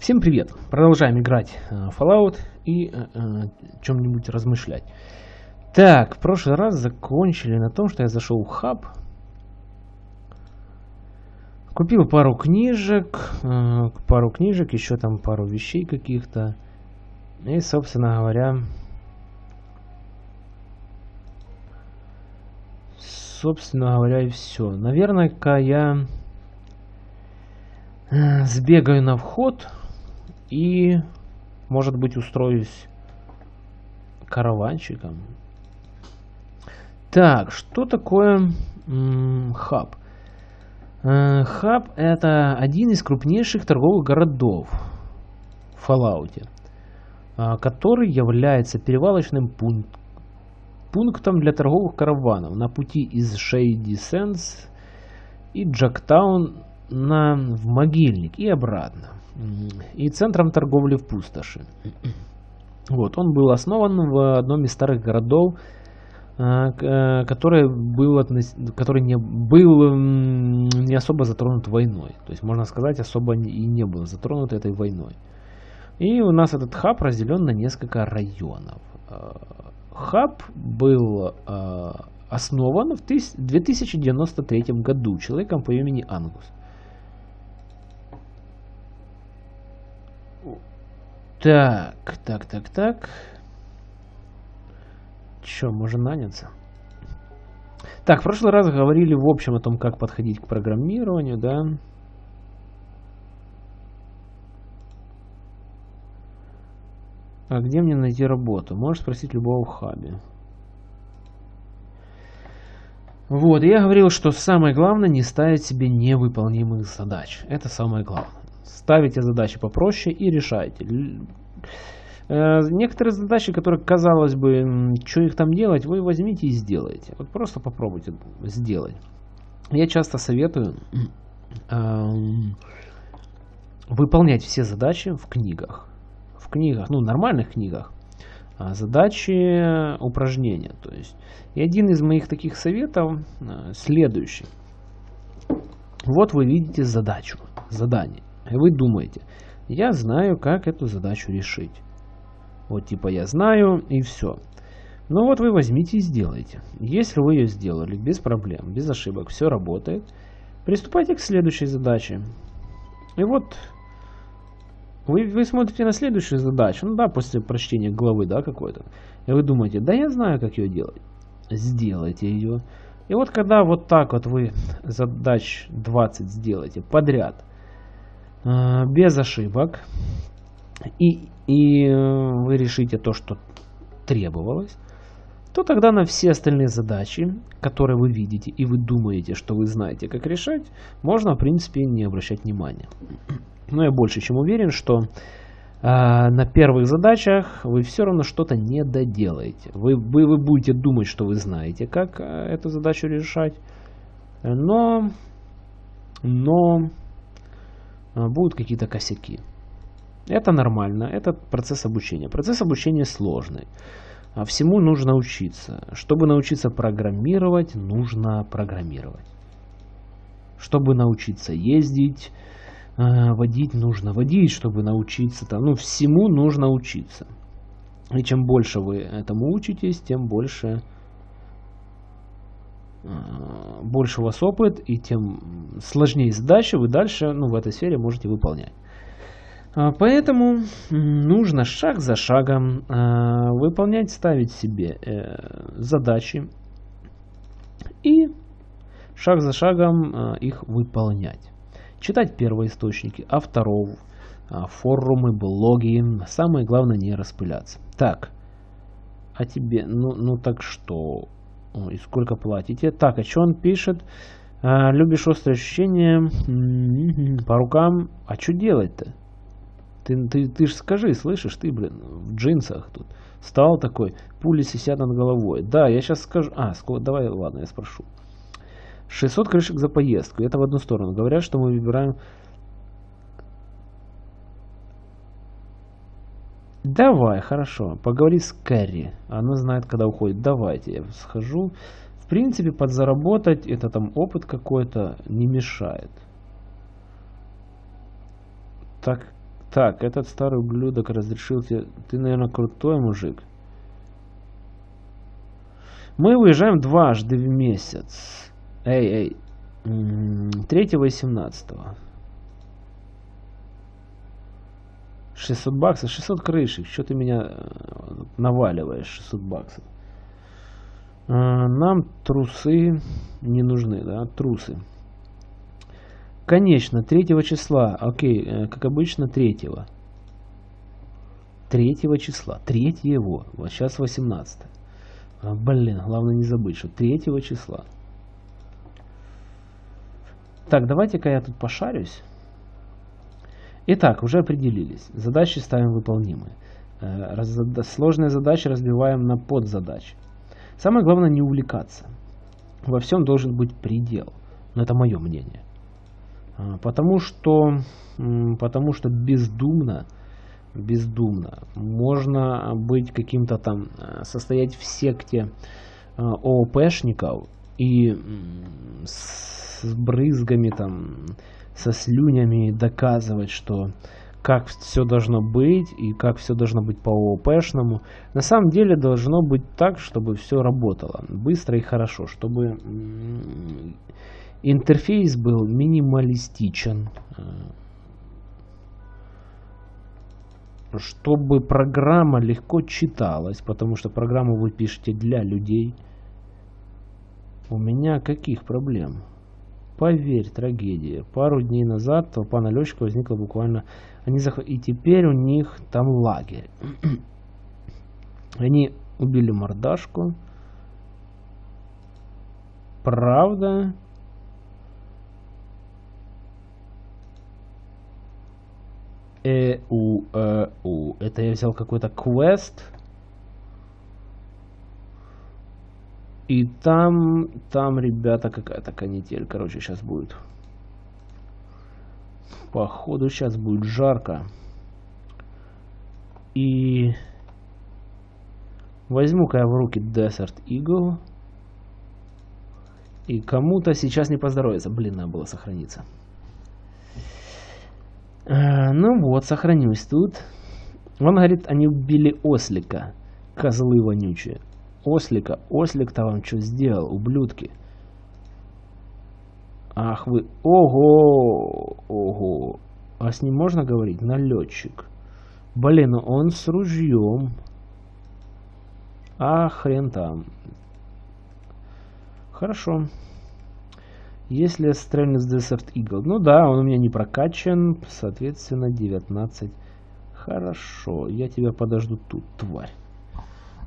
Всем привет! Продолжаем играть э, Fallout и э, э, чем-нибудь размышлять. Так, в прошлый раз закончили на том, что я зашел в хаб. Купил пару книжек, э, пару книжек, еще там пару вещей каких-то. И, собственно говоря, собственно говоря, и все. Наверное-ка я э, сбегаю на вход и, может быть, устроюсь караванчиком. Так, что такое хаб? Э, хаб это один из крупнейших торговых городов в Fallout, э, который является перевалочным пунктом пунктом для торговых караванов на пути из Shady Sands и Джактаун на, в Могильник и обратно. И центром торговли в пустоши. Вот, он был основан в одном из старых городов, а, э, который был, который не был не особо затронут войной. То есть, можно сказать, особо и не был затронут этой войной. И у нас этот хаб разделен на несколько районов. А, хаб был э, основан в 2093 году человеком по имени Ангус. Так, так, так, так. Че, можно наняться? Так, в прошлый раз говорили в общем о том, как подходить к программированию, да. А где мне найти работу? Можешь спросить любого в хабе. Вот, я говорил, что самое главное не ставить себе невыполнимых задач. Это самое главное. Ставите задачи попроще и решайте. Э, некоторые задачи, которые, казалось бы, что их там делать, вы возьмите и сделайте. Вот просто попробуйте сделать. Я часто советую выполнять все задачи в книгах книгах, ну, нормальных книгах, а, задачи упражнения. То есть, и один из моих таких советов следующий. Вот вы видите задачу, задание. Вы думаете, я знаю, как эту задачу решить. Вот типа я знаю и все. Ну вот вы возьмите и сделайте. Если вы ее сделали без проблем, без ошибок, все работает, приступайте к следующей задаче. И вот вы, вы смотрите на следующую задачу, ну да, после прочтения главы, да, какой-то. И вы думаете, да я знаю, как ее делать. Сделайте ее. И вот когда вот так вот вы задач 20 сделаете подряд, без ошибок, и, и э, вы решите то, что требовалось, то тогда на все остальные задачи, которые вы видите и вы думаете, что вы знаете, как решать, можно, в принципе, не обращать внимания. Но я больше чем уверен, что э, на первых задачах вы все равно что-то не доделаете. Вы, вы, вы будете думать, что вы знаете, как э, эту задачу решать, но, но э, будут какие-то косяки. Это нормально, это процесс обучения. Процесс обучения сложный. А всему нужно учиться. Чтобы научиться программировать, нужно программировать. Чтобы научиться ездить, э, водить нужно водить, чтобы научиться. Там, ну, всему нужно учиться. И чем больше вы этому учитесь, тем больше, больше у вас опыт, и тем сложнее задачи вы дальше ну, в этой сфере можете выполнять. А, поэтому нужно шаг за шагом э, выполнять, ставить себе э, задачи и шаг за шагом э, их выполнять читать первоисточники, авторов, а, форумы, блоги. Самое главное не распыляться. Так, а тебе, ну, ну так что? И сколько платите? Так, а что он пишет? А, любишь острые ощущения по рукам. А что делать-то? Ты, ты, ты ж скажи, слышишь, ты, блин, в джинсах тут. Стал такой, пули сисят над головой. Да, я сейчас скажу. А, сколько, давай, ладно, я спрошу. 600 крышек за поездку. Это в одну сторону. Говорят, что мы выбираем... Давай, хорошо. Поговори с Кэрри. Она знает, когда уходит. Давайте, я схожу. В принципе, подзаработать, это там опыт какой-то, не мешает. Так, Так, этот старый ублюдок разрешил тебе... Ты, наверное, крутой мужик. Мы уезжаем дважды в месяц. Эй, эй. 3 и 17 600 баксов, 600 крышек. Что ты меня э, наваливаешь, 600 баксов? А, нам трусы не нужны, да, трусы. Конечно, 3 числа. Окей, э, как обычно, 3. 3 числа. 3 его. Вот сейчас 18. А, блин, главное не забыть, что 3 числа. Так, давайте-ка я тут пошарюсь. Итак, уже определились. Задачи ставим выполнимые. Э, сложные задачи разбиваем на подзадачи. Самое главное не увлекаться. Во всем должен быть предел. Но это мое мнение. А, потому что, потому что бездумно, бездумно можно быть каким-то там, э, состоять в секте э, ООПшников и с брызгами там со слюнями доказывать, что как все должно быть и как все должно быть по ООПшному. На самом деле должно быть так, чтобы все работало быстро и хорошо, чтобы интерфейс был минималистичен, э, чтобы программа легко читалась, потому что программу вы пишете для людей. У меня каких проблем? Поверь, трагедия. Пару дней назад толпа налетчиков возникла буквально... Они зах... И теперь у них там лагерь. Они убили мордашку. Правда? Э, у, э, у. Это я взял какой-то квест. И там, там, ребята, какая-то канитель, короче, сейчас будет. Походу, сейчас будет жарко. И возьму-ка я в руки Desert Eagle. И кому-то сейчас не поздоровится. Блин, надо было сохраниться. А, ну вот, сохранюсь тут. Он говорит, они убили ослика. Козлы вонючие. Ослика. Ослик-то вам что сделал, ублюдки? Ах вы... Ого! Ого! А с ним можно говорить? Налетчик. Блин, он с ружьем. А хрен там. Хорошо. Если стрельну с Desert Eagle. Ну да, он у меня не прокачан. Соответственно, 19. Хорошо. Я тебя подожду тут, тварь.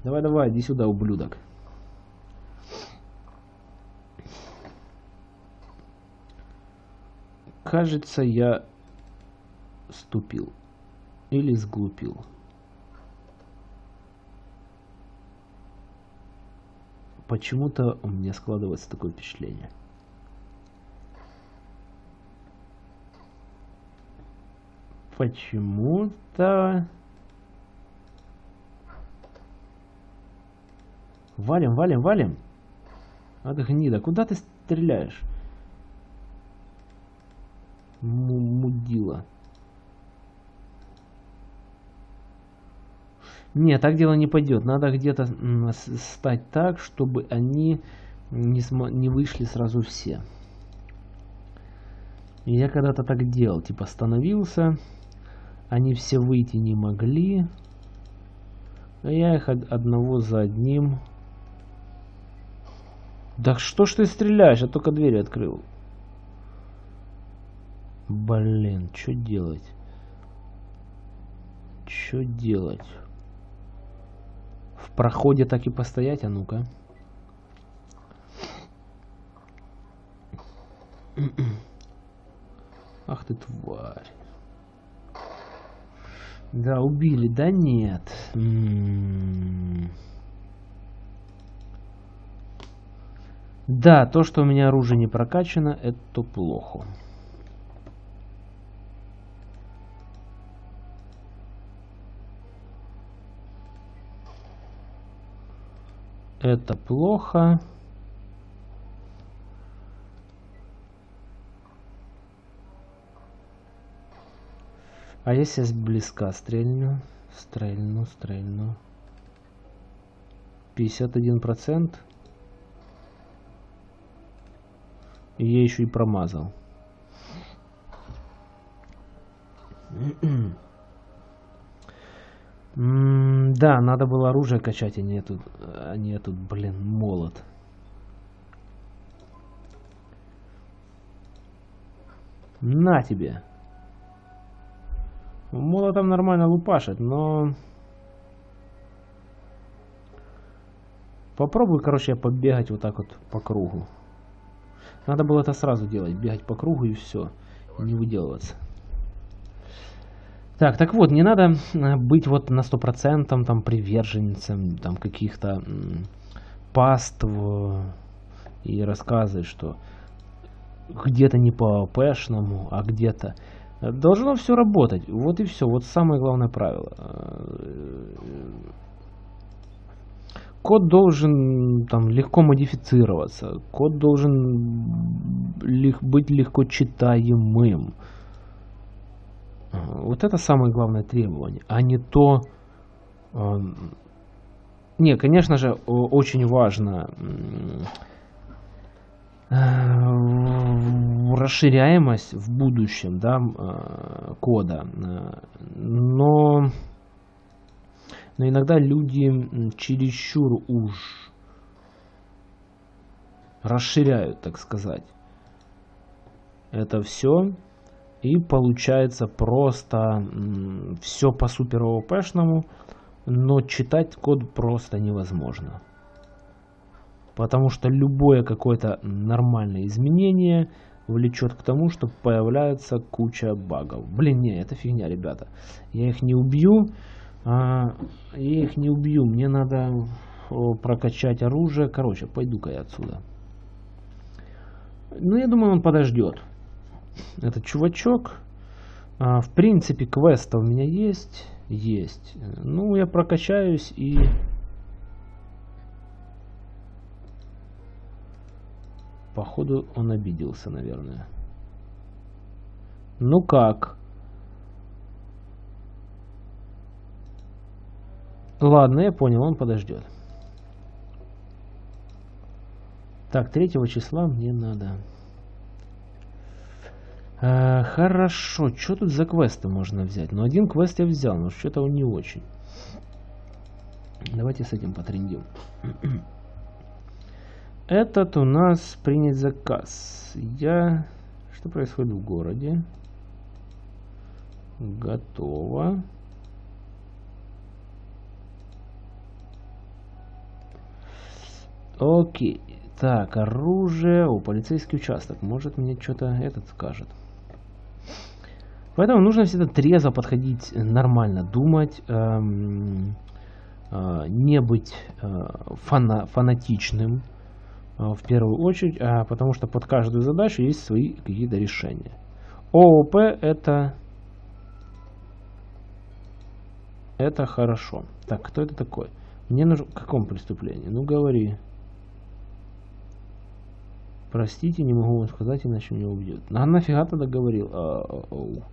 Давай, давай, иди сюда, ублюдок. Кажется, я ступил. Или сглупил. Почему-то у меня складывается такое впечатление. Почему-то... Валим, валим, валим. Ад гнида, куда ты стреляешь? М мудила. Нет, так дело не пойдет. Надо где-то стать так, чтобы они не, не вышли сразу все. Я когда-то так делал. Типа становился. Они все выйти не могли. Я их одного за одним да что ж ты стреляешь? Я только дверь открыл. Блин, что делать? Что делать? В проходе так и постоять, а ну-ка. Ах ты тварь. Да, убили, да нет. М -м -м. Да, то, что у меня оружие не прокачано, это плохо. Это плохо. А если с близка стрельну? Стрельну, стрельну. 51%. И я еще и промазал. да, надо было оружие качать, а не этот, а не этот, блин, молот. На тебе. Молотом нормально лупашит, но... Попробую, короче, побегать вот так вот по кругу. Надо было это сразу делать, бегать по кругу и все, и не выделываться. Так, так вот, не надо э, быть вот на сто процентом там приверженцем там каких-то паств и рассказывать, что где-то не по пэшному, а где-то должно все работать. Вот и все. Вот самое главное правило. Код должен там легко модифицироваться. Код должен лег быть легко читаемым. Вот это самое главное требование, а не то... Э, не, конечно же, очень важно э, расширяемость в будущем да, э, кода, но, но иногда люди чересчур уж расширяют, так сказать, это все и получается просто все по супер ООПшному, но читать код просто невозможно. Потому что любое какое-то нормальное изменение влечет к тому, что появляется куча багов. Блин, не, это фигня, ребята. Я их не убью. А, я их не убью. Мне надо прокачать оружие. Короче, пойду-ка я отсюда. Ну, я думаю, он подождет этот чувачок. А, в принципе, квеста у меня есть. Есть. Ну, я прокачаюсь и... Походу, он обиделся, наверное. Ну как? Ладно, я понял, он подождет. Так, третьего числа мне надо. Э, хорошо, что тут за квесты можно взять? Ну, один квест я взял, но что-то он не очень. Давайте с этим потрендим. Этот у нас принять заказ. Я... Что происходит в городе? Готово. Окей. Так, оружие. О, полицейский участок. Может мне что-то этот скажет. Поэтому нужно всегда трезво подходить, нормально думать, эм, э, не быть э, фана фанатичным э, в первую очередь, а потому что под каждую задачу есть свои какие-то решения. ООП это это хорошо. Так, кто это такой? Мне нужно... В каком преступлении? Ну, говори. Простите, не могу вам сказать, иначе меня убьют. А нафига тогда говорил? А, а, а,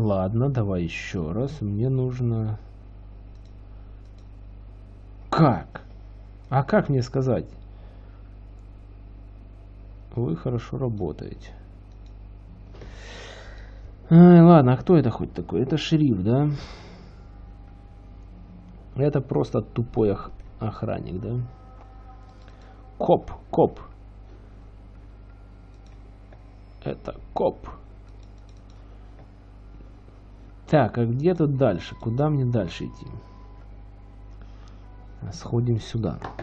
Ладно, давай еще раз. Мне нужно... Как? А как мне сказать? Вы хорошо работаете. Ай, ладно, а кто это хоть такой? Это шериф, да? Это просто тупой ох охранник, да? Коп, коп. Это коп. Так, а где тут дальше? Куда мне дальше идти? Сходим сюда. Э,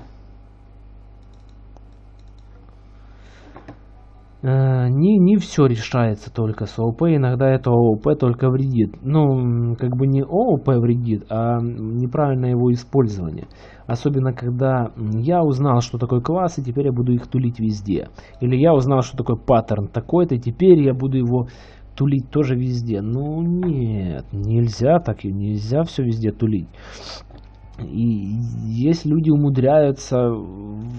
не, не все решается только с ООП, иногда это ООП только вредит. Ну, как бы не ООП вредит, а неправильное его использование. Особенно, когда я узнал, что такое класс, и теперь я буду их тулить везде. Или я узнал, что такое паттерн такой-то, и теперь я буду его тулить тоже везде. Ну нет, нельзя так, нельзя все везде тулить. И есть люди умудряются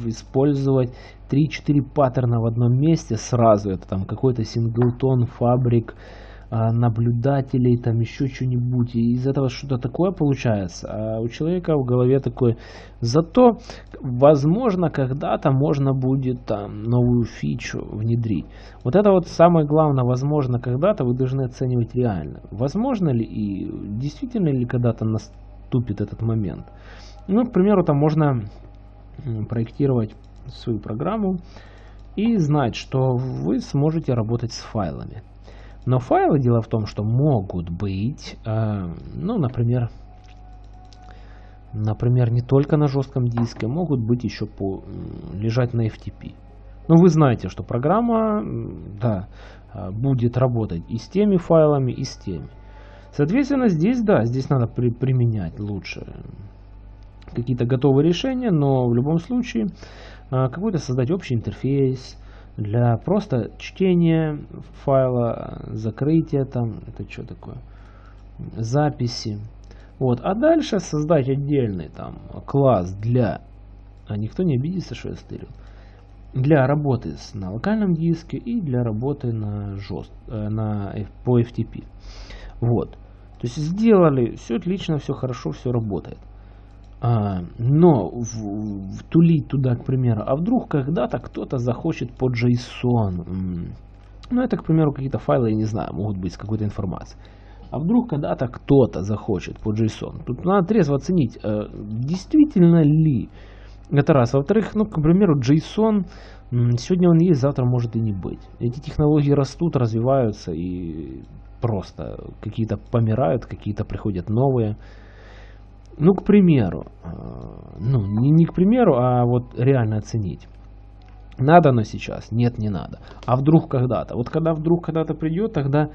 использовать 3-4 паттерна в одном месте сразу. Это там какой-то синглтон, фабрик, а, наблюдателей, там еще что-нибудь. И из этого что-то такое получается. А у человека в голове такое. Зато, возможно, когда-то можно будет там новую фичу внедрить. Вот это вот самое главное, возможно, когда-то вы должны оценивать реально. Возможно ли и действительно ли когда-то наступит этот момент. Ну, к примеру, там можно проектировать свою программу и знать, что вы сможете работать с файлами. Но файлы, дело в том, что могут быть, э, ну, например, например, не только на жестком диске, могут быть еще по, лежать на FTP. Ну, вы знаете, что программа, да, э, будет работать и с теми файлами, и с теми. Соответственно, здесь, да, здесь надо при, применять лучше какие-то готовые решения, но в любом случае э, какой-то создать общий интерфейс, для просто чтения файла, закрытия там, это что такое, записи. Вот, а дальше создать отдельный там класс для, а никто не обидится, что я стырил, для работы на локальном диске и для работы на жест, э, на, по FTP. Вот. То есть сделали, все отлично, все хорошо, все работает. А, но в, втулить туда, к примеру, а вдруг когда-то кто-то захочет по JSON, ну это, к примеру, какие-то файлы, я не знаю, могут быть с какой-то информацией. А вдруг когда-то кто-то захочет по JSON. Тут надо трезво оценить, э, действительно ли это раз. Во-вторых, ну, к примеру, JSON, сегодня он есть, завтра может и не быть. Эти технологии растут, развиваются и просто какие-то помирают, какие-то приходят новые. Ну, к примеру, э, ну, не, не к примеру, а вот реально оценить. Надо оно сейчас? Нет, не надо. А вдруг когда-то? Вот когда вдруг когда-то придет, тогда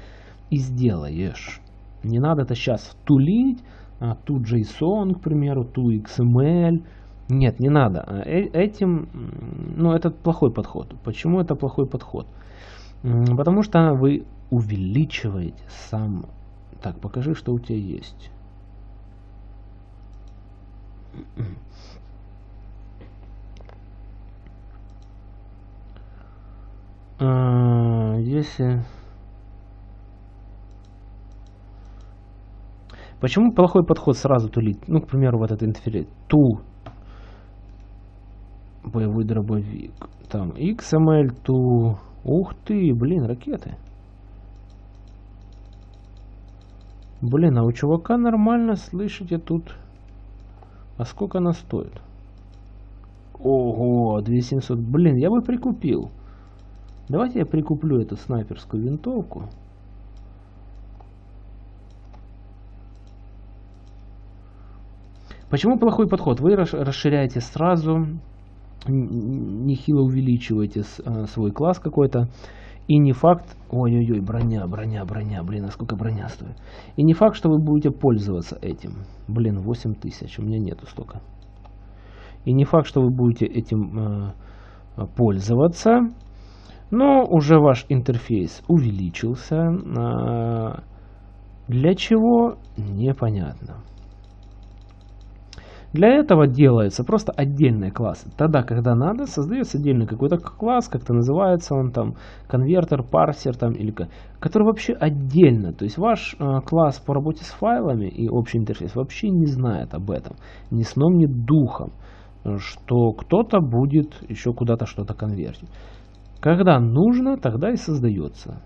и сделаешь. Не надо это сейчас тулить, а, ту JSON, к примеру, ту XML. Нет, не надо. Э этим, ну, это плохой подход. Почему это плохой подход? Потому что вы увеличиваете сам... Так, покажи, что у тебя есть. А, если... Почему плохой подход сразу тулить? Ну, к примеру, вот этот интерфейс. Ту боевой дробовик. Там XML ту. Ух ты, блин, ракеты. Блин, а у чувака нормально, слышите, тут а сколько она стоит? Ого, 2700. Блин, я бы прикупил. Давайте я прикуплю эту снайперскую винтовку. Почему плохой подход? Вы расширяете сразу, нехило увеличиваете э, свой класс какой-то. И не факт, ой-ой-ой, броня, броня, броня, блин, а сколько броня стоит. И не факт, что вы будете пользоваться этим. Блин, 8 тысяч, у меня нету столько. И не факт, что вы будете этим э, пользоваться. Но уже ваш интерфейс увеличился. Э, для чего? Непонятно. Для этого делается просто отдельные классы. Тогда, когда надо, создается отдельный какой-то класс, как-то называется он там, конвертер, парсер там, или который вообще отдельно. То есть ваш э, класс по работе с файлами и общий интерфейс вообще не знает об этом. Ни сном, ни духом, что кто-то будет еще куда-то что-то конвертить. Когда нужно, тогда и создается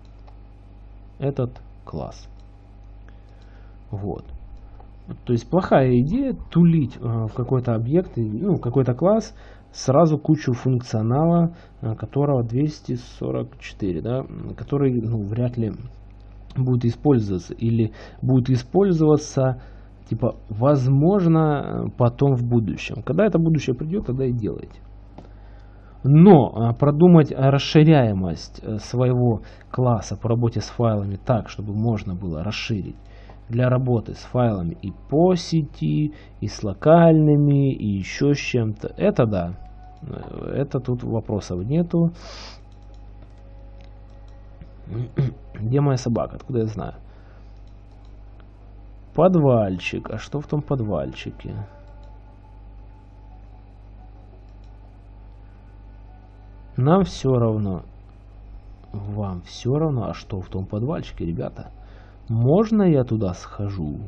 этот класс. Вот. То есть плохая идея тулить э, в какой-то объект, ну, какой-то класс, сразу кучу функционала, э, которого 244, да, который ну, вряд ли будет использоваться или будет использоваться типа возможно потом в будущем. Когда это будущее придет, тогда и делайте. Но э, продумать расширяемость своего класса по работе с файлами так, чтобы можно было расширить для работы с файлами и по сети, и с локальными, и еще с чем-то. Это да. Это тут вопросов нету. Где моя собака? Откуда я знаю? Подвальчик. А что в том подвальчике? Нам все равно. Вам все равно, а что в том подвальчике, ребята? Можно я туда схожу?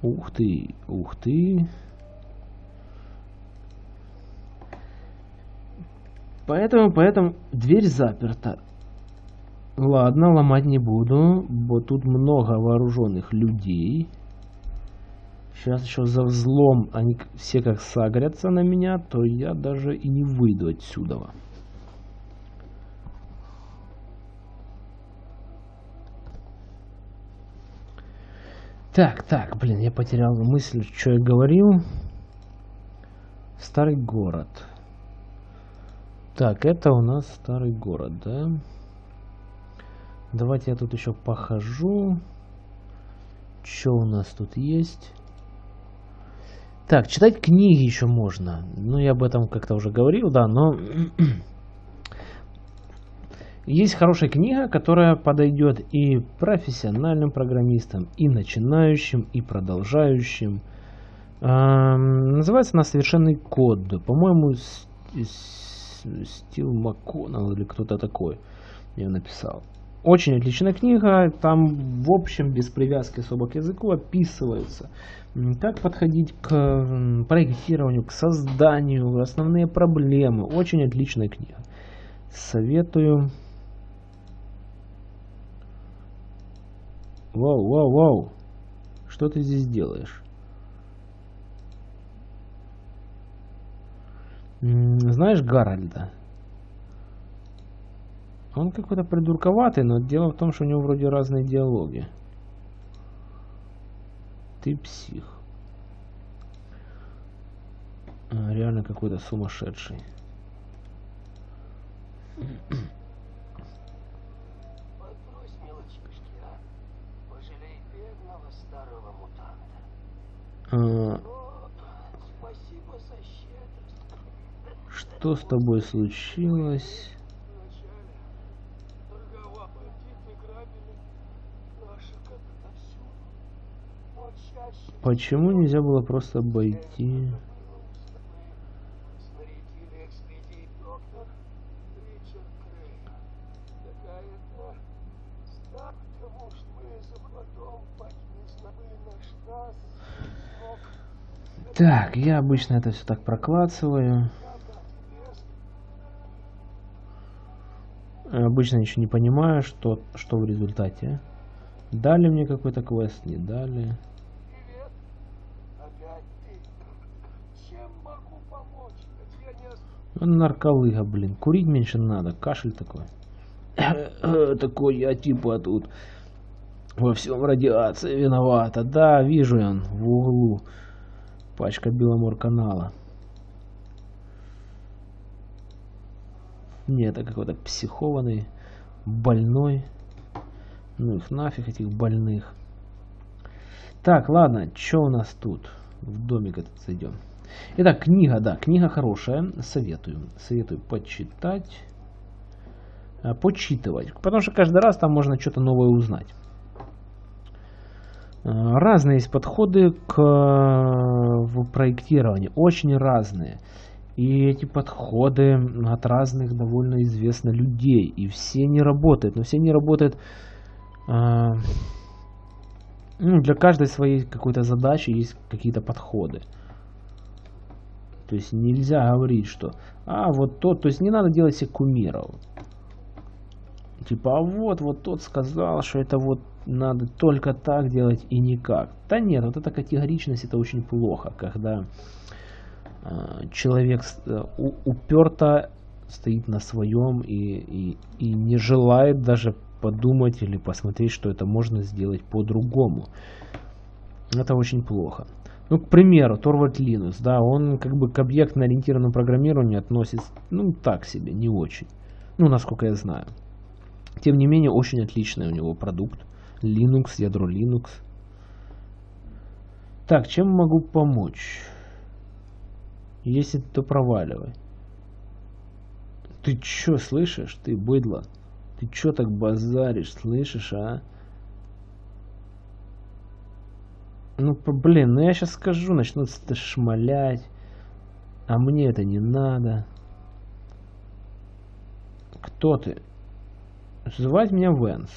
Ух ты, ух ты. Поэтому, поэтому дверь заперта. Ладно, ломать не буду, бо тут много вооруженных людей. Сейчас еще за взлом они все как сагрятся на меня, то я даже и не выйду отсюда. Так, так, блин, я потерял мысль, что я говорил. Старый город. Так, это у нас старый город, да? Давайте я тут еще похожу. Что у нас тут есть? Так, читать книги еще можно. Ну, я об этом как-то уже говорил, да, но... Есть хорошая книга, которая подойдет и профессиональным программистам, и начинающим, и продолжающим. называется она «Совершенный код». По-моему, Стил МакКоннелл или кто-то такой ее написал. Очень отличная книга, там в общем без привязки особо к языку описывается, как подходить к проектированию, к созданию, основные проблемы. Очень отличная книга. Советую. Вау, вау, вау. Что ты здесь делаешь? Знаешь Гарольда? Он какой-то придурковатый, но дело в том, что у него вроде разные диалоги. Ты псих. А, реально какой-то сумасшедший. Что с тобой случилось? Почему нельзя было просто обойти? Так, я обычно это все так проклацываю. Обычно ничего не понимаю, что, что в результате. Дали мне какой-то квест, не дали. Нарколыга, блин. Курить меньше надо. Кашель такой. такой я типа тут во всем радиация виновата. Да, вижу он в углу. Пачка Беломор канала. Не, это какой-то психованный, больной. Ну их нафиг, этих больных. Так, ладно, что у нас тут? В домик этот зайдем. Итак, книга, да, книга хорошая, советую. Советую почитать, э, почитывать, потому что каждый раз там можно что-то новое узнать. Э, разные есть подходы к в проектированию, очень разные. И эти подходы от разных довольно известно людей. И все не работают. Но все не работают... Э, ну, для каждой своей какой-то задачи есть какие-то подходы. То есть нельзя говорить, что а вот тот, то есть не надо делать себе кумиров. Типа, а вот, вот тот сказал, что это вот надо только так делать и никак. Да нет, вот эта категоричность это очень плохо, когда э, человек э, уперто стоит на своем и, и, и не желает даже подумать или посмотреть, что это можно сделать по-другому. Это очень плохо. Ну, к примеру, Торвальд Линус, да, он как бы к объектно-ориентированному программированию относится, ну, так себе, не очень. Ну, насколько я знаю. Тем не менее, очень отличный у него продукт. Linux, ядро Linux. Так, чем могу помочь? Если то проваливай. Ты чё, слышишь? Ты быдло. Ты чё так базаришь, слышишь, а? Ну, блин, ну я сейчас скажу, начнут шмалять. А мне это не надо. Кто ты? Звать меня Венс.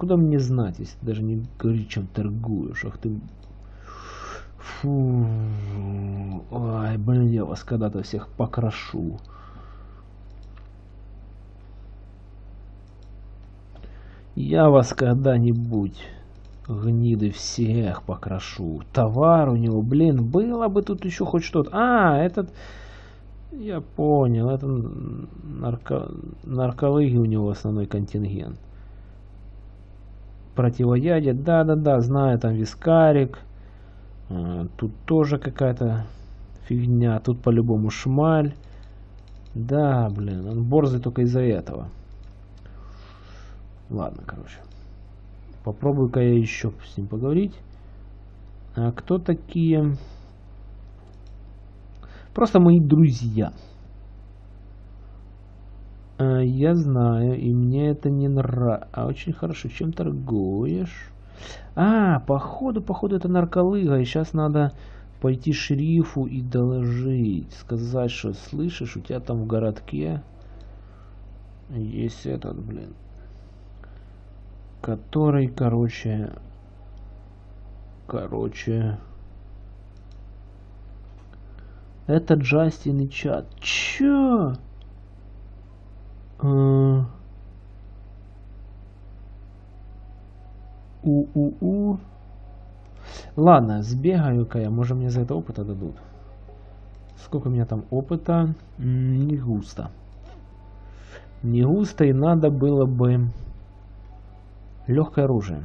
Откуда мне знать, если ты даже не говоришь, чем торгуешь? Ах ты... Фу... Ай, блин, я вас когда-то всех покрашу. Я вас когда-нибудь гниды всех покрашу. Товар у него, блин, было бы тут еще хоть что-то. А, этот... Я понял, это нарко... наркологи у него основной контингент. Противоядие, да-да-да, знаю, там вискарик. А, тут тоже какая-то фигня, тут по-любому шмаль. Да, блин, он борзый только из-за этого. Ладно, короче. Попробую-ка я еще с ним поговорить. А кто такие? Просто мои друзья. А, я знаю, и мне это не нравится. А очень хорошо. Чем торгуешь? А, походу, походу это нарколыга. И сейчас надо пойти шерифу и доложить. Сказать, что слышишь, у тебя там в городке есть этот, блин который, короче, короче, это Джастин и чат. Чё? У-у-у. Ладно, сбегаю-ка я. Может мне за это опыта дадут. Сколько у меня там опыта? Не густо. Не густо и надо было бы Легкое оружие.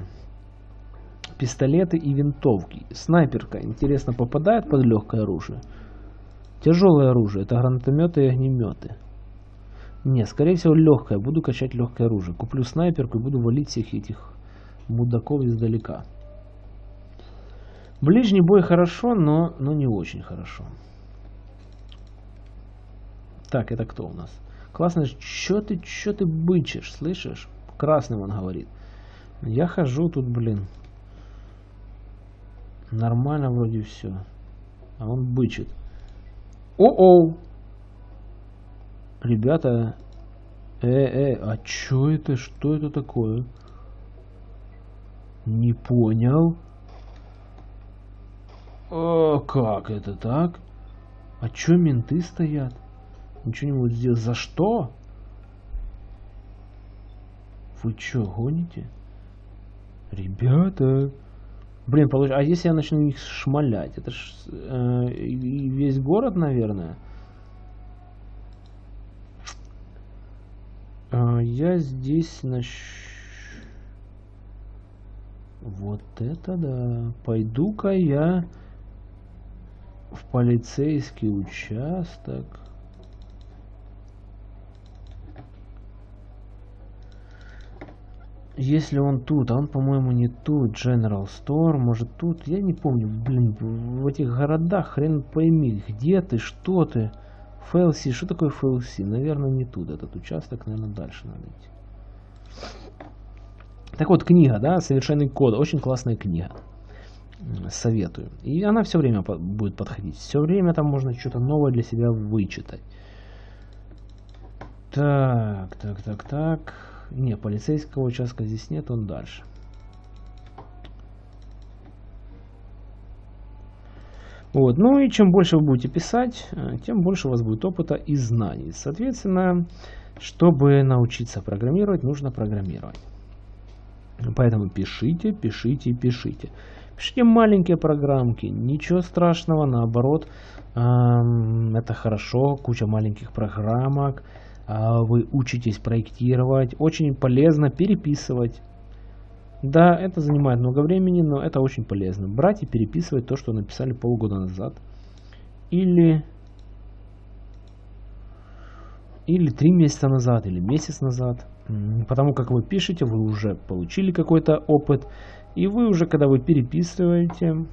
Пистолеты и винтовки. Снайперка, интересно, попадает под легкое оружие? Тяжелое оружие. Это гранатометы и огнеметы. Не, скорее всего легкое. Буду качать легкое оружие. Куплю снайперку и буду валить всех этих мудаков издалека. Ближний бой хорошо, но, но не очень хорошо. Так, это кто у нас? Классно, что ты, что ты бычишь, слышишь? Красным он говорит. Я хожу тут, блин. Нормально вроде все. А он бычит. О-оу! Ребята, э-э, а чё это? Что это такое? Не понял. О, как это так? А чё менты стоят? Ничего не могут сделать. За что? Вы чё, гоните? Ребята. Блин, получ... а если я начну их шмалять? Это ж э, весь город, наверное. Я здесь нач... Вот это да. Пойду-ка я в полицейский участок. Если он тут, а он, по-моему, не тут, General Store, может тут, я не помню, блин, в этих городах хрен пойми, где ты, что ты, FLC, что такое FLC? Наверное, не тут этот участок, наверное, дальше надо идти. Так вот, книга, да, Совершенный код, очень классная книга, советую. И она все время будет подходить, все время там можно что-то новое для себя вычитать. Так, так, так, так. Не, полицейского участка здесь нет, он дальше. Вот. Ну и чем больше вы будете писать, э, тем больше у вас будет опыта и знаний. Соответственно, чтобы научиться программировать, нужно программировать. Поэтому пишите, пишите, пишите. Пишите маленькие программки, ничего страшного, наоборот, это хорошо, куча маленьких программок, а, вы учитесь проектировать, очень полезно переписывать. Да, это занимает много времени, но это очень полезно. Брать и переписывать то, что написали полгода назад. Или, или три месяца назад, или месяц назад. Потому как вы пишете, вы уже получили какой-то опыт. И вы уже, когда вы переписываете,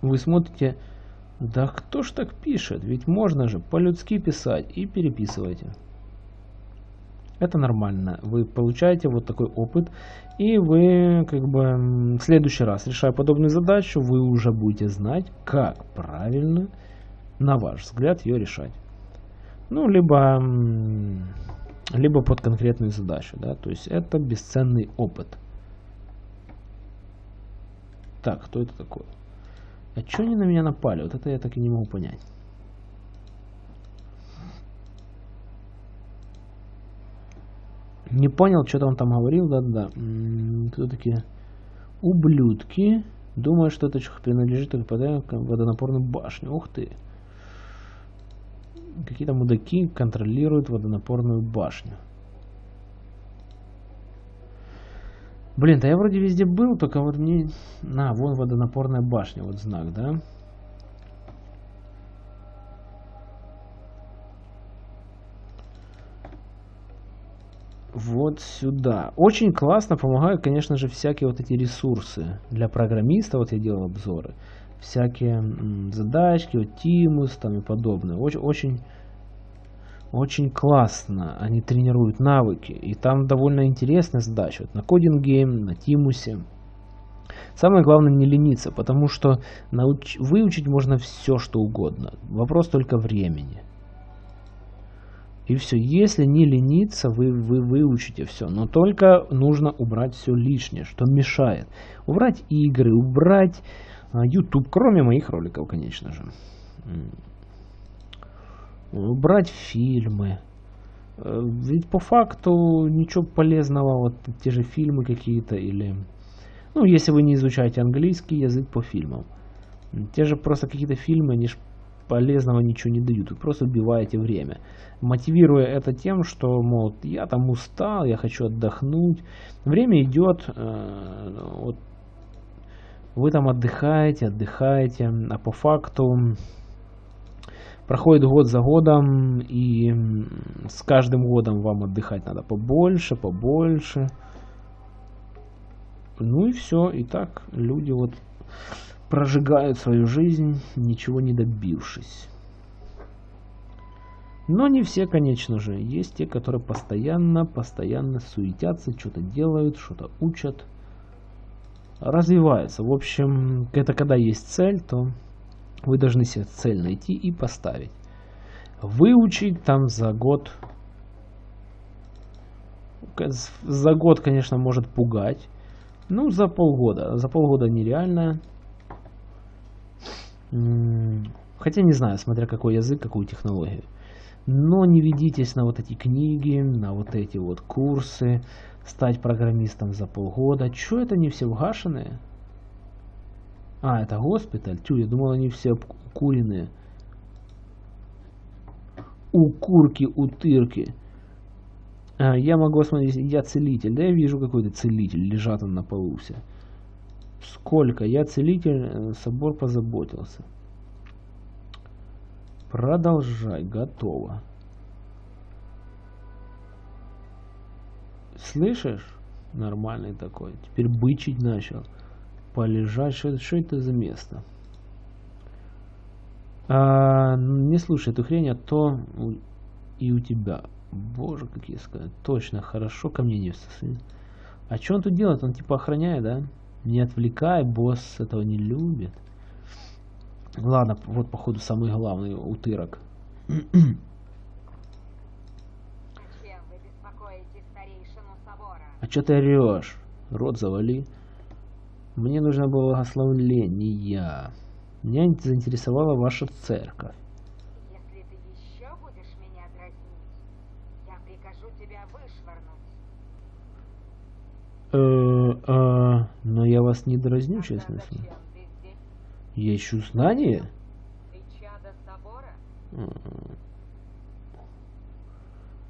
вы смотрите, да кто ж так пишет? Ведь можно же по-людски писать и переписывайте. Это нормально. Вы получаете вот такой опыт, и вы как бы в следующий раз, решая подобную задачу, вы уже будете знать, как правильно на ваш взгляд, ее решать. Ну, либо, либо под конкретную задачу, да, то есть это бесценный опыт. Так, кто это такой? А что они на меня напали? Вот это я так и не могу понять. Не понял, что-то он там говорил, да-да. Кто такие? Ублюдки. Думаю, что это принадлежит только водонапорной башне. Ух ты. Какие-то мудаки контролируют водонапорную башню. Блин, да я вроде везде был, только вот мне... На, вон водонапорная башня, вот знак, да? Вот сюда. Очень классно помогают, конечно же, всякие вот эти ресурсы для программиста. Вот я делал обзоры. Всякие задачки, вот Тимус там и подобное. Очень, очень, очень классно они тренируют навыки. И там довольно интересная задача. Вот на кодинге, на Тимусе. Самое главное не лениться, потому что науч... выучить можно все, что угодно. Вопрос только времени. И все. Если не лениться, вы, вы выучите все. Но только нужно убрать все лишнее, что мешает. Убрать игры, убрать а, YouTube, кроме моих роликов, конечно же. Убрать фильмы. Э, ведь по факту ничего полезного, вот те же фильмы какие-то или... Ну, если вы не изучаете английский язык по фильмам. Те же просто какие-то фильмы, они же полезного ничего не дают. Вы просто убиваете время. Мотивируя это тем, что, мол, я там устал, я хочу отдохнуть. Время идет, э, вот, вы там отдыхаете, отдыхаете, а по факту проходит год за годом, и с каждым годом вам отдыхать надо побольше, побольше. Ну и все, и так люди вот прожигают свою жизнь, ничего не добившись. Но не все, конечно же. Есть те, которые постоянно, постоянно суетятся, что-то делают, что-то учат, развиваются. В общем, это когда есть цель, то вы должны себе цель найти и поставить. Выучить там за год. За год, конечно, может пугать. Ну, за полгода. За полгода нереально. Хотя не знаю, смотря какой язык, какую технологию. Но не ведитесь на вот эти книги, на вот эти вот курсы, стать программистом за полгода. Чё это не все угашенные? А, это госпиталь? Тю, я думал, они все куриные. У курки, у тырки. А, я могу смотреть, я целитель. Да я вижу какой-то целитель, лежат он на полу все. Сколько? Я целитель, э, собор позаботился. Продолжай, готово. Слышишь? Нормальный такой. Теперь бычить начал. Полежать. Что, что это за место? А, не слушай эту хрень, а то и у тебя. Боже, какие сказать. Точно, хорошо ко мне не всосыни. А что он тут делает? Он типа охраняет, да? Не отвлекай, босс этого не любит. Ладно, вот походу самый главный утырок. А что ты орешь? Рот завали. Мне нужно было благословление. Меня заинтересовала ваша церковь. Если ты еще будешь меня дразнить, я прикажу тебя вышвырнуть. Э, а, но я вас не дразню, честно слово. Я ищу знания?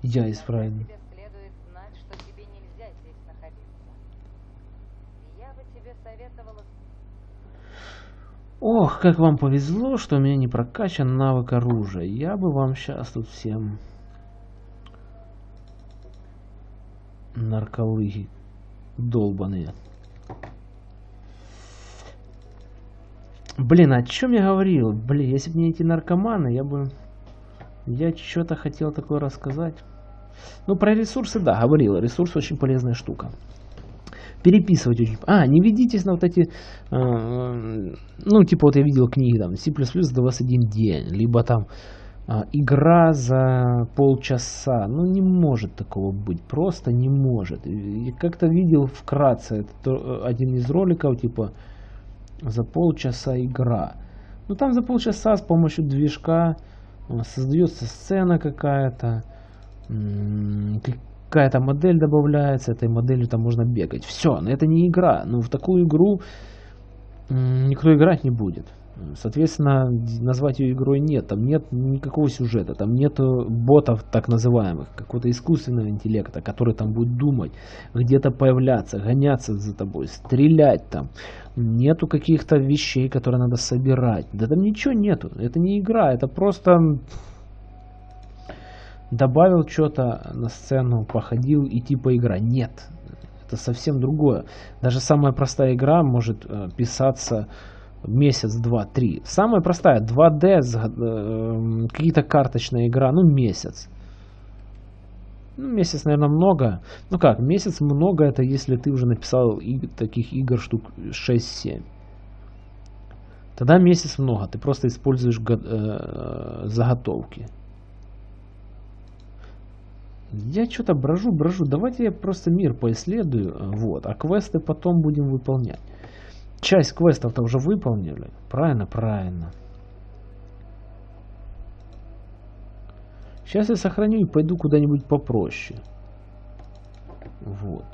Я исправен. Ох, как вам повезло, что у меня не прокачан навык оружия. Я бы вам сейчас тут всем нарколыги долбаные. Блин, о чем я говорил? Блин, если бы не эти наркоманы, я бы... Я что-то хотел такое рассказать. Ну, про ресурсы, да, говорил. Ресурс очень полезная штука. переписывать очень... А, не ведитесь на вот эти... Э, ну, типа вот я видел книги там C++ за 21 день, либо там игра за полчаса. Ну, не может такого быть, просто не может. Как-то видел вкратце это один из роликов, типа за полчаса игра. Ну, там за полчаса с помощью движка создается сцена какая-то, какая-то модель добавляется, этой моделью там можно бегать. Все, но это не игра. Ну, в такую игру никто играть не будет. Соответственно, назвать ее игрой нет. Там нет никакого сюжета, там нет ботов так называемых, какого-то искусственного интеллекта, который там будет думать, где-то появляться, гоняться за тобой, стрелять там. Нету каких-то вещей, которые надо собирать. Да там ничего нету. Это не игра, это просто добавил что-то на сцену, походил и типа игра. Нет, это совсем другое. Даже самая простая игра может э, писаться месяц, два, три. Самая простая 2D, э, какие-то карточная игра, ну месяц. Ну, месяц, наверное, много. Ну как, месяц много, это если ты уже написал и, таких игр штук 6-7. Тогда месяц много, ты просто используешь э, заготовки. Я что-то брожу, брожу. Давайте я просто мир поисследую. Вот. А квесты потом будем выполнять. Часть квестов-то уже выполнили. Правильно, правильно. Сейчас я сохраню и пойду куда-нибудь попроще. Вот.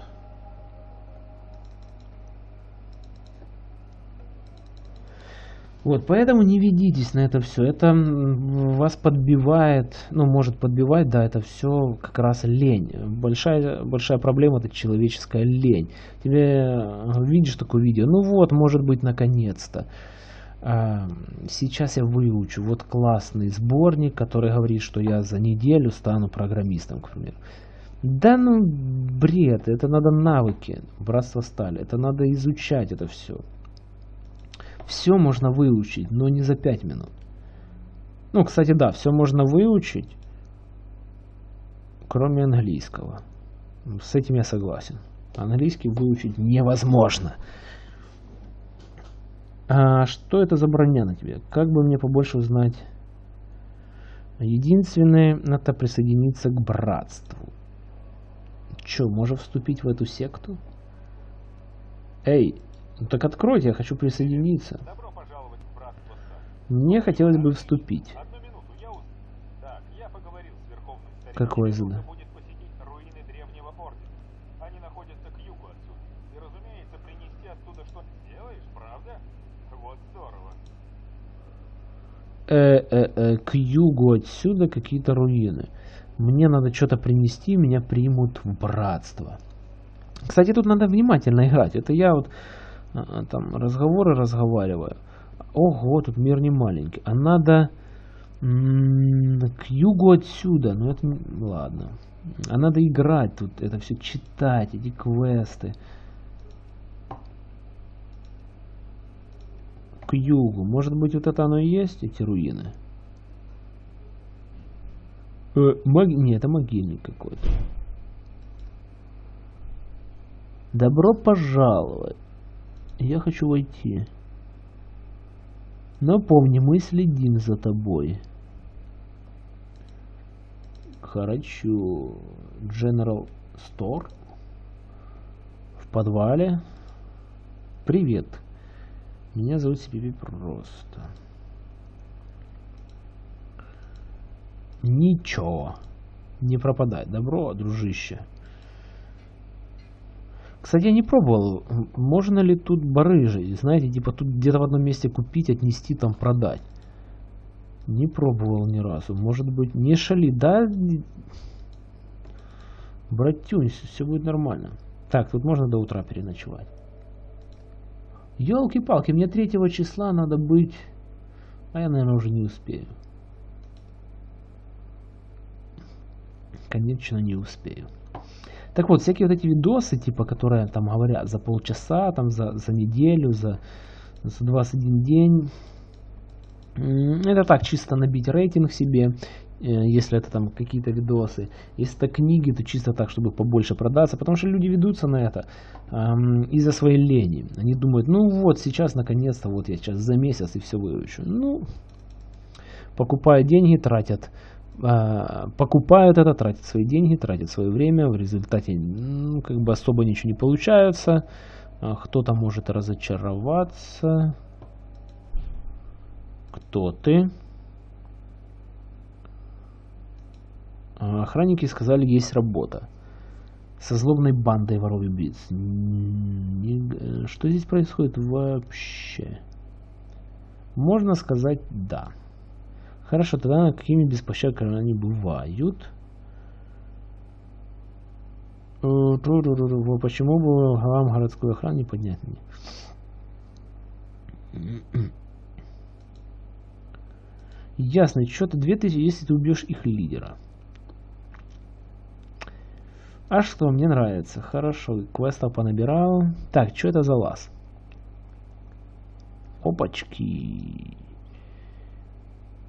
Вот, поэтому не ведитесь на это все. Это вас подбивает, ну, может подбивать, да, это все как раз лень. Большая, большая проблема это человеческая лень. Тебе э, видишь такое видео, ну вот, может быть, наконец-то. А, сейчас я выучу. Вот классный сборник, который говорит, что я за неделю стану программистом, к примеру. Да ну, бред, это надо навыки, братство стали, это надо изучать это все. Все можно выучить, но не за 5 минут. Ну, кстати, да, все можно выучить, кроме английского. С этим я согласен. Английский выучить невозможно. А что это за броня на тебе? Как бы мне побольше узнать? Единственное, надо присоединиться к братству. Че, можем вступить в эту секту? Эй, ну так откройте, я хочу присоединиться. Добро пожаловать в братство Мне хотелось бы вступить. Одну минуту, я уз... Так, я поговорил с верховным стариком. Какой задание? будет посетить руины древнего ордена. Они находятся к югу отсюда. И, разумеется, принести оттуда что делаешь, правда? Вот здорово. Э -э -э, к югу отсюда какие-то руины. Мне надо что-то принести, меня примут в братство. Кстати, тут надо внимательно играть. Это я вот там разговоры разговариваю. Ого, тут мир не маленький. А надо к югу отсюда. Ну это ладно. А надо играть тут, это все читать, эти квесты. К югу. Может быть вот это оно и есть, эти руины? Э, мог... Нет, это могильник какой-то. Добро пожаловать. Я хочу войти. Но помни, мы следим за тобой. Хорошо. General Store. В подвале. Привет. Меня зовут Сипиби просто. Ничего. Не пропадай. Добро, дружище. Кстати, я не пробовал, можно ли тут барыжить, знаете, типа тут где-то в одном месте купить, отнести, там продать. Не пробовал ни разу. Может быть, не шали, да? Братюнь, все будет нормально. Так, тут можно до утра переночевать. Елки-палки, мне третьего числа надо быть... А я, наверное, уже не успею. Конечно, не успею. Так вот, всякие вот эти видосы, типа, которые там говорят за полчаса, там за, за неделю, за, за 21 день, это так, чисто набить рейтинг себе если это там какие-то видосы. Если это книги, то чисто так, чтобы побольше продаться, потому что люди ведутся на это эм, из-за своей лени. Они думают, ну вот сейчас наконец-то, вот я сейчас за месяц и все выручу. Ну, покупают деньги, тратят э, покупают это, тратят свои деньги, тратят свое время, в результате ну, как бы особо ничего не получается, а кто-то может разочароваться. Кто ты? А, охранники сказали, есть работа. Со злобной бандой воров убийц. Что здесь происходит вообще? Можно сказать да. Хорошо, тогда какими беспощадными они бывают? Почему бы главам городской охраны не поднять мне? Ясно, что-то 2000, если ты убьешь их лидера. А что, мне нравится. Хорошо, квестов понабирал. Так, что это за лаз? Опачки.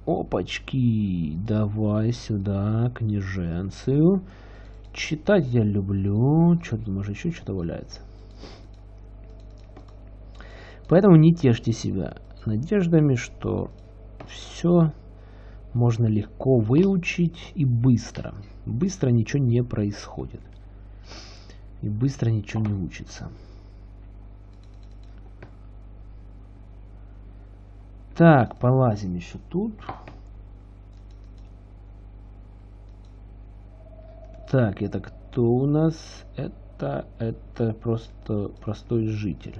Опачки. Давай сюда, книженцию. Читать я люблю. Что-то, может, еще что-то валяется. Поэтому не тешьте себя надеждами, что все можно легко выучить и быстро. Быстро ничего не происходит и быстро ничего не учится. Так, полазим еще тут. Так, это кто у нас? Это, это просто простой житель.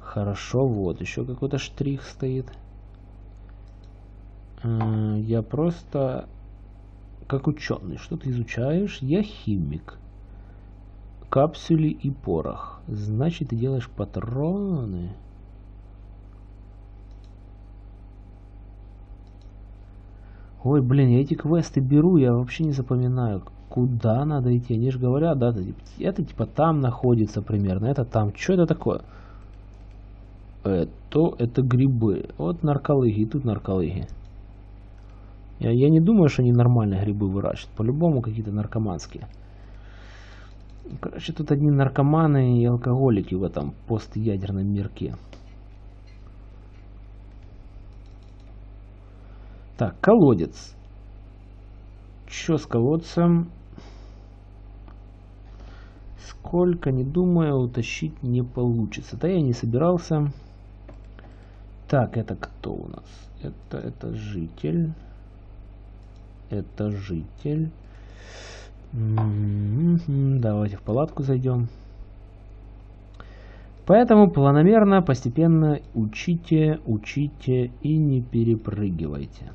Хорошо, вот еще какой-то штрих стоит. Э, я просто как ученый. Что ты изучаешь? Я химик. Капсули и порох. Значит, ты делаешь патроны. Ой, блин, я эти квесты беру, я вообще не запоминаю, куда надо идти. Они же говорят, да, это, это типа там находится примерно, это там. Что это такое? Это, это грибы. Вот нарколыги, тут нарколыги. Я, я не думаю, что они нормальные грибы выращивают. По-любому какие-то наркоманские. Короче, тут одни наркоманы и алкоголики в этом постядерном мирке. Так, колодец. Что с колодцем? Сколько, не думаю, утащить не получится. Да я не собирался. Так, это кто у нас? Это, это житель это житель. Давайте в палатку зайдем. Поэтому планомерно, постепенно учите, учите и не перепрыгивайте.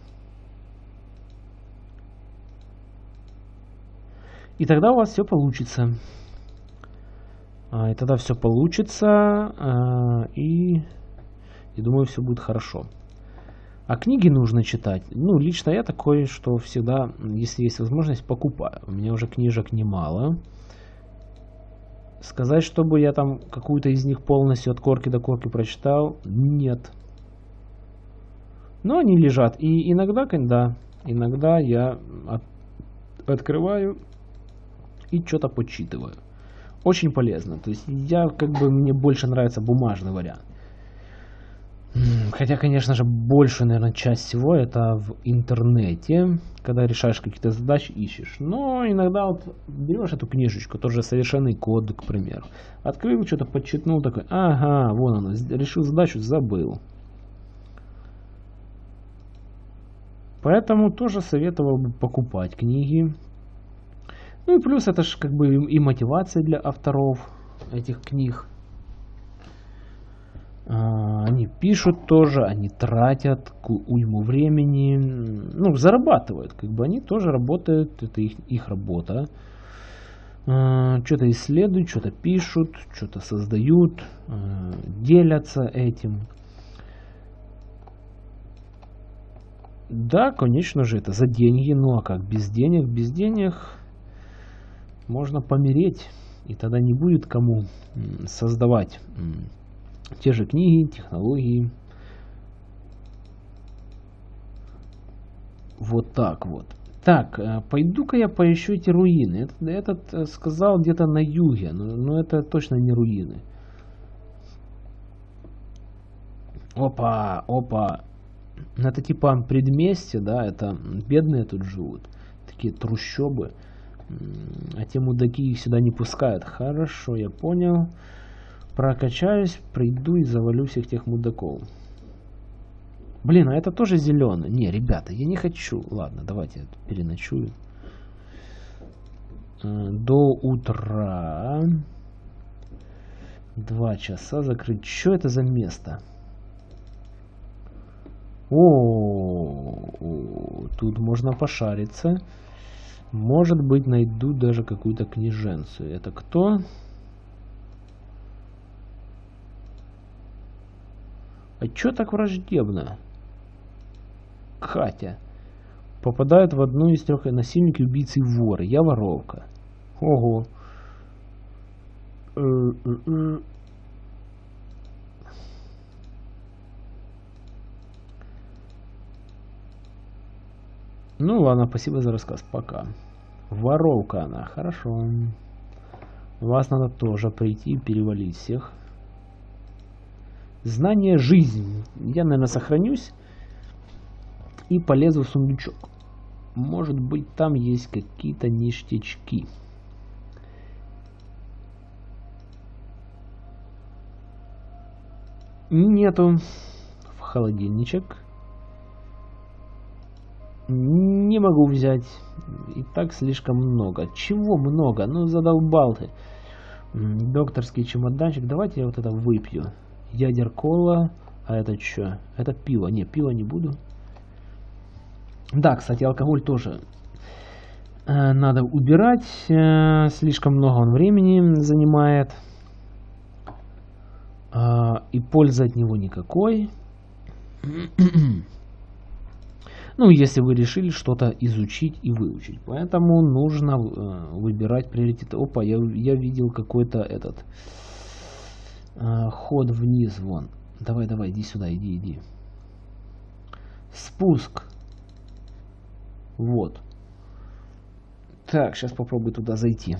И тогда у вас все получится. А, и тогда все получится, а, и, и думаю, все будет хорошо. А книги нужно читать. Ну, лично я такой, что всегда, если есть возможность, покупаю. У меня уже книжек немало. Сказать, чтобы я там какую-то из них полностью от корки до корки прочитал, нет. Но они лежат. И иногда, да, иногда я от, открываю и что-то почитываю. Очень полезно. То есть я как бы мне больше нравится бумажный вариант. Хотя, конечно же, большую, наверное, часть всего это в интернете, когда решаешь какие-то задачи, ищешь. Но иногда вот берешь эту книжечку, тоже совершенный код, к примеру. Открыл, что-то подчитнул, такой, ага, вон оно, решил задачу, забыл. Поэтому тоже советовал бы покупать книги. Ну и плюс это же как бы и мотивация для авторов этих книг. А, они пишут тоже, они тратят уйму времени, ну, зарабатывают, как бы они тоже работают, это их, их работа. А, что-то исследуют, что-то пишут, что-то создают, а, делятся этим. Да, конечно же, это за деньги, ну а как без денег? Без денег можно помереть, и тогда не будет кому создавать те же книги, технологии. Вот так вот. Так, э, пойду-ка я поищу эти руины. Этот, этот э, сказал где-то на юге, но, но это точно не руины. Опа, опа. Это типа предместье, да, это бедные тут живут. Такие трущобы. А те мудаки их сюда не пускают. Хорошо, я понял. Прокачаюсь, приду и завалю всех тех мудаков. Блин, а это тоже зеленый. Не, ребята, я не хочу. Ладно, давайте переночую. Э, до утра. Два часа закрыть. Что это за место? О, тут можно пошариться. Может быть, найду даже какую-то книженцию. Это кто? А чё так враждебно? Катя. Попадает в одну из трех насильники, убийцы и воры. Я воровка. Ого. Э -э -э. Ну ладно, спасибо за рассказ. Пока. Воровка она. Хорошо. Вас надо тоже прийти и перевалить всех. Знание жизнь. Я, наверное, сохранюсь и полезу в сундучок. Может быть, там есть какие-то ништячки. Нету. В холодильничек. Не могу взять. И так слишком много. Чего много? Ну, задолбал ты. Докторский чемоданчик. Давайте я вот это выпью. Ядер кола. А это что? Это пиво. Не, пиво не буду. Да, кстати, алкоголь тоже э, надо убирать. Э, слишком много он времени занимает. Э, и пользы от него никакой. Ну, если вы решили что-то изучить и выучить. Поэтому нужно э, выбирать приоритеты. Опа, я, я видел какой-то этот э, ход вниз вон. Давай, давай, иди сюда, иди, иди. Спуск. Вот. Так, сейчас попробую туда зайти.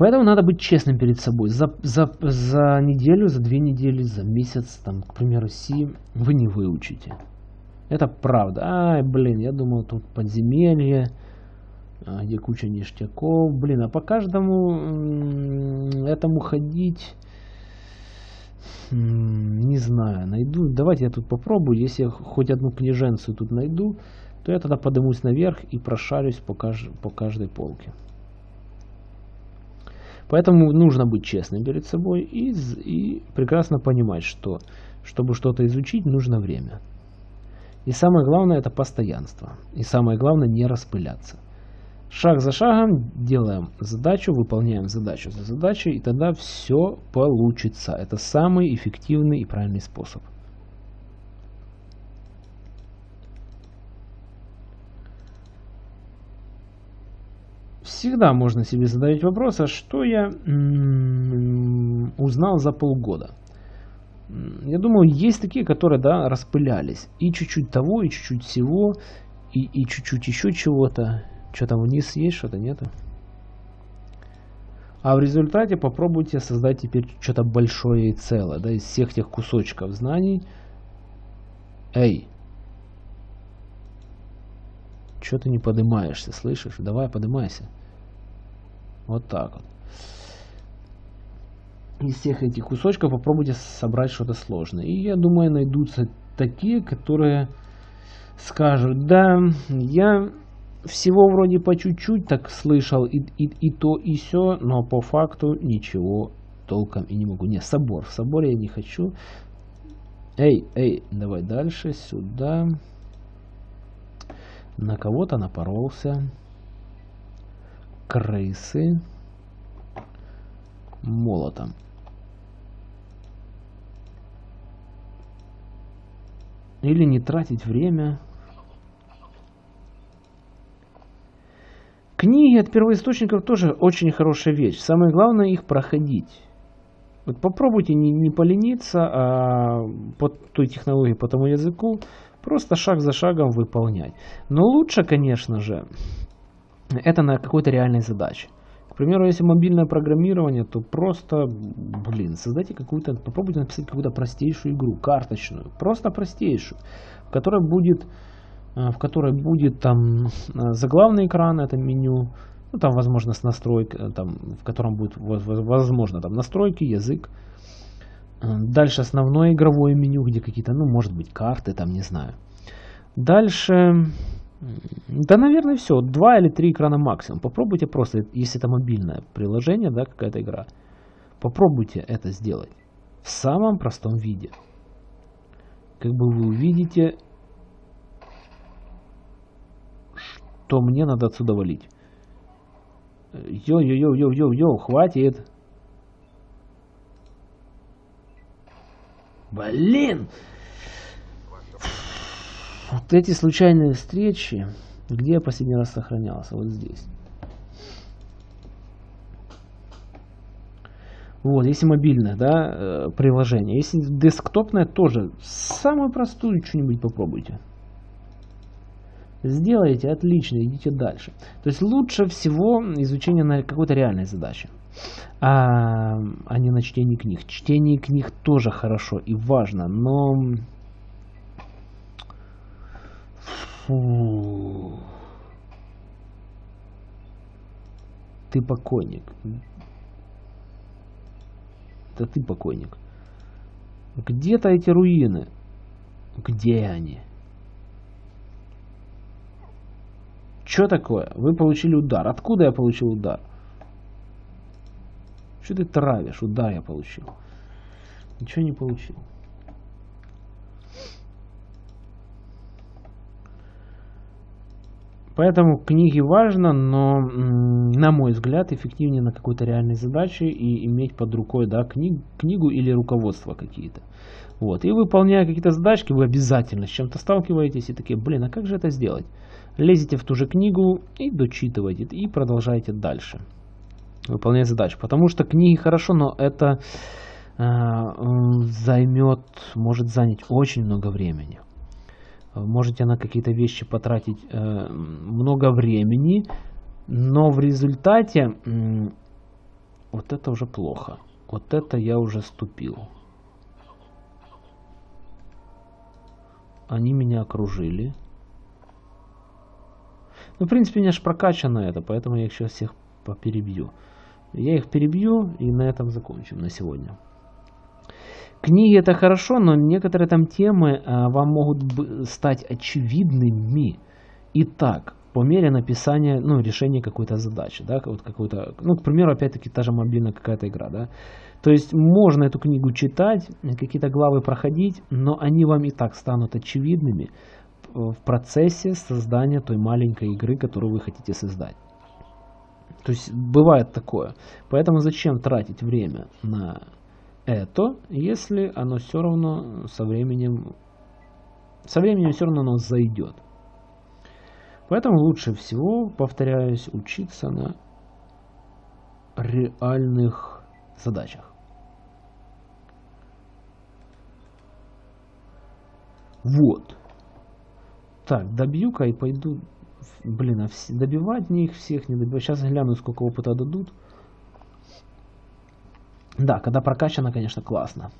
Поэтому надо быть честным перед собой. За, за, за неделю, за две недели, за месяц, там, к примеру, Си вы не выучите. Это правда. Ай, блин, я думал, тут подземелье, а, где куча ништяков. Блин, а по каждому этому ходить... Не знаю, найду. Давайте я тут попробую. Если я хоть одну книженцию тут найду, то я тогда поднимусь наверх и прошарюсь по, кажд... по каждой полке. Поэтому нужно быть честным перед собой и, и прекрасно понимать, что чтобы что-то изучить, нужно время. И самое главное это постоянство. И самое главное не распыляться. Шаг за шагом делаем задачу, выполняем задачу за задачей, и тогда все получится. Это самый эффективный и правильный способ. Всегда можно себе задать вопрос, а что я узнал за полгода? Я думаю, есть такие, которые, да, распылялись. И чуть-чуть того, и чуть-чуть всего, и, и чуть-чуть еще чего-то. Что там вниз есть, что-то нету. А в результате попробуйте создать теперь что-то большое и целое, да, из всех тех кусочков знаний. Эй! Что ты не поднимаешься, слышишь? Давай поднимайся. Вот так вот. Из всех этих кусочков попробуйте собрать что-то сложное. И я думаю, найдутся такие, которые скажут, да, я всего вроде по чуть-чуть так слышал и, и, и то, и все, но по факту ничего толком и не могу. Не, собор. В соборе я не хочу. Эй, эй, давай дальше, сюда. На кого-то напоролся крысы молотом. Или не тратить время. Книги от первоисточников тоже очень хорошая вещь. Самое главное их проходить. Вот попробуйте не, не полениться, а по той технологии, по тому языку, Просто шаг за шагом выполнять. Но лучше, конечно же, это на какой-то реальной задаче. К примеру, если мобильное программирование, то просто, блин, создайте какую-то, попробуйте написать какую-то простейшую игру, карточную, просто простейшую, в которой будет, э, в которой будет там э, заглавный экран, это меню, ну там возможно с настройкой, э, там, в котором будет возможно там настройки, язык, Дальше основное игровое меню, где какие-то, ну, может быть, карты, там, не знаю. Дальше, да, наверное, все. Два или три экрана максимум. Попробуйте просто, если это мобильное приложение, да, какая-то игра. Попробуйте это сделать в самом простом виде. Как бы вы увидите, что мне надо отсюда валить. Йо-йо-йо-йо-йо-йо, хватит. Блин! Вот эти случайные встречи, где я последний раз сохранялся? Вот здесь. Вот, если мобильное, да, э, приложение. Если десктопное, тоже самую простую что-нибудь попробуйте. Сделайте, отлично, идите дальше. То есть лучше всего изучение на какой-то реальной задаче а, а не на чтении книг. Чтение книг тоже хорошо и важно, но... Фу. Ты покойник. Да ты покойник. Где-то эти руины. Где они? Что такое? Вы получили удар. Откуда я получил удар? Что ты травишь? Удар я получил. Ничего не получил. Поэтому книги важно, но, на мой взгляд, эффективнее на какой-то реальной задаче и иметь под рукой да, книг, книгу или руководство какие-то. Вот. И выполняя какие-то задачки, вы обязательно с чем-то сталкиваетесь и такие, блин, а как же это сделать? Лезете в ту же книгу и дочитываете, и продолжаете дальше выполнять задачу. Потому что книги хорошо, но это э, займет, может занять очень много времени. Можете на какие-то вещи потратить э, много времени, но в результате э, вот это уже плохо. Вот это я уже ступил. Они меня окружили. Ну, в принципе, у меня же прокачано это, поэтому я их сейчас всех поперебью. Я их перебью и на этом закончим на сегодня. Книги это хорошо, но некоторые там темы а, вам могут стать очевидными и так, по мере написания, ну, решения какой-то задачи, да, вот какой-то, ну, к примеру, опять-таки, та же мобильная какая-то игра, да. То есть можно эту книгу читать, какие-то главы проходить, но они вам и так станут очевидными в процессе создания той маленькой игры, которую вы хотите создать. То есть бывает такое. Поэтому зачем тратить время на это, если оно все равно со временем, со временем все равно оно зайдет. Поэтому лучше всего, повторяюсь, учиться на реальных задачах. Вот. Так, добью-ка и пойду Блин, а все, добивать мне их всех не добивать. Сейчас гляну, сколько опыта дадут. Да, когда прокачано, конечно, классно.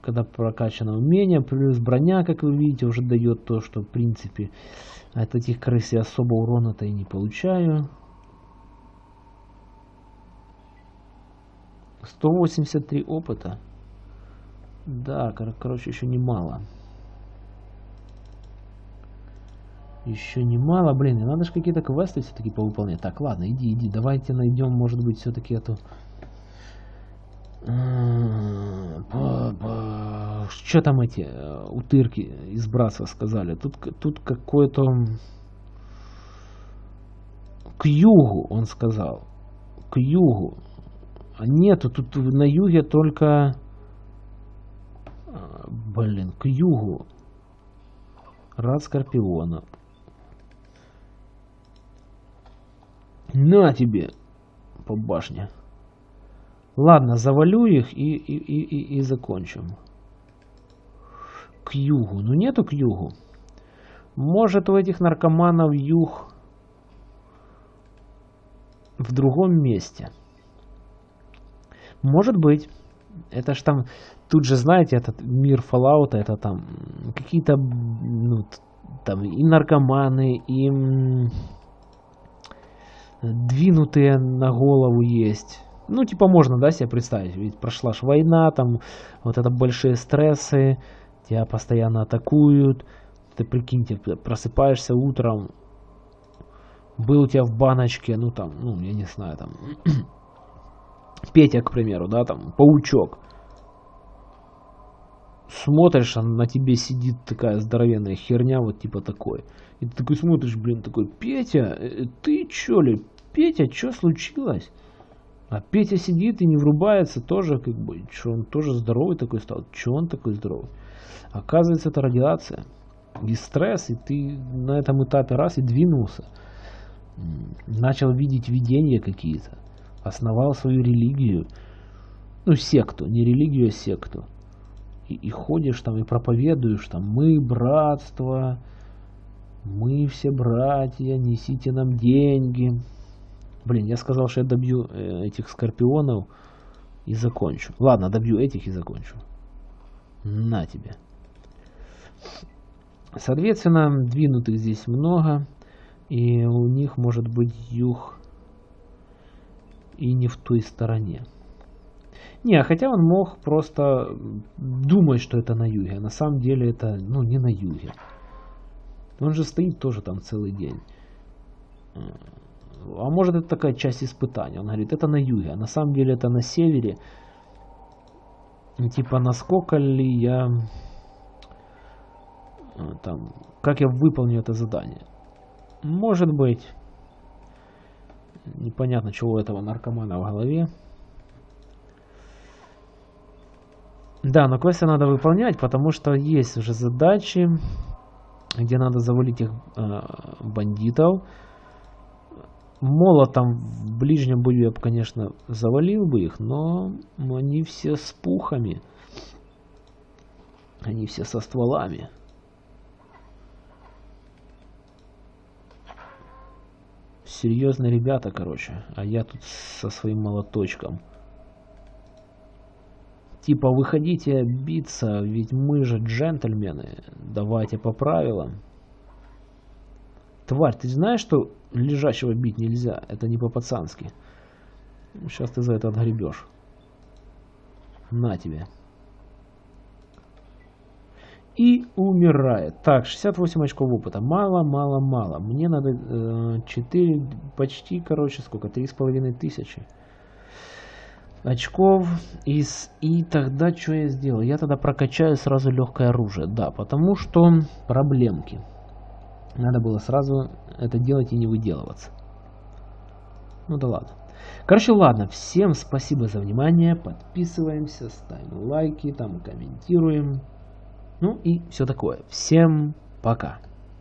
Когда прокачано умение, плюс броня, как вы видите, уже дает то, что, в принципе, от этих крыс я особо урона-то и не получаю. 183 опыта. Да, кор короче, еще немало. Еще немало, блин, и надо же какие-то квесты все-таки повыполнять. Так, ладно, иди, иди, давайте найдем, может быть, все-таки эту... Что там эти э, утырки из Браса сказали? Тут, тут какой-то... К югу, он сказал. К югу. А нету, тут на юге только... А, блин, к югу. Рад Скорпиона. На тебе по башне. Ладно, завалю их и, и, и, и, и закончим. к югу. Ну нету к югу. Может у этих наркоманов юг в другом месте. Может быть. Это ж там, тут же, знаете, этот мир Fallout, это там какие-то, ну, там и наркоманы, и двинутые на голову есть. Ну, типа, можно, да, себе представить. Ведь прошла ж война, там, вот это большие стрессы, тебя постоянно атакуют. Ты, прикиньте, просыпаешься утром, был у тебя в баночке, ну, там, ну, я не знаю, там, Петя, к примеру, да, там, паучок. Смотришь, а на тебе сидит такая здоровенная херня, вот типа такой. И ты такой смотришь, блин, такой, Петя, э, ты чё ли? Петя, что случилось? А Петя сидит и не врубается тоже, как бы, что он тоже здоровый такой стал. Че он такой здоровый? Оказывается, это радиация. И стресс, и ты на этом этапе раз и двинулся. Начал видеть видения какие-то. Основал свою религию. Ну, секту, не религию, а секту. И, и ходишь там и проповедуешь там, мы братство, мы все братья, несите нам деньги. Блин, я сказал, что я добью э, этих скорпионов и закончу. Ладно, добью этих и закончу. На тебе. Соответственно, двинутых здесь много. И у них может быть юг и не в той стороне. Не, хотя он мог просто думать, что это на юге. А на самом деле это ну, не на юге. Он же стоит тоже там целый день. А может это такая часть испытания. Он говорит, это на юге, а на самом деле это на севере. Типа, насколько ли я... Э, там, как я выполню это задание. Может быть. Непонятно, чего у этого наркомана в голове. Да, но квесты надо выполнять, потому что есть уже задачи, где надо завалить их э, бандитов. Молотом в ближнем бою я бы, конечно, завалил бы их, но они все с пухами. Они все со стволами. Серьезные ребята, короче. А я тут со своим молоточком. Типа, выходите биться, ведь мы же джентльмены. Давайте по правилам. Тварь, ты знаешь, что лежачего бить нельзя? Это не по-пацански. Сейчас ты за это отгребешь. На тебе. И умирает. Так, 68 очков опыта. Мало, мало, мало. Мне надо э, 4, почти, короче, сколько? 3,5 тысячи очков. Из, и тогда что я сделаю? Я тогда прокачаю сразу легкое оружие. Да, потому что проблемки. Надо было сразу это делать и не выделываться. Ну да ладно. Короче, ладно. Всем спасибо за внимание. Подписываемся, ставим лайки, там комментируем. Ну и все такое. Всем пока.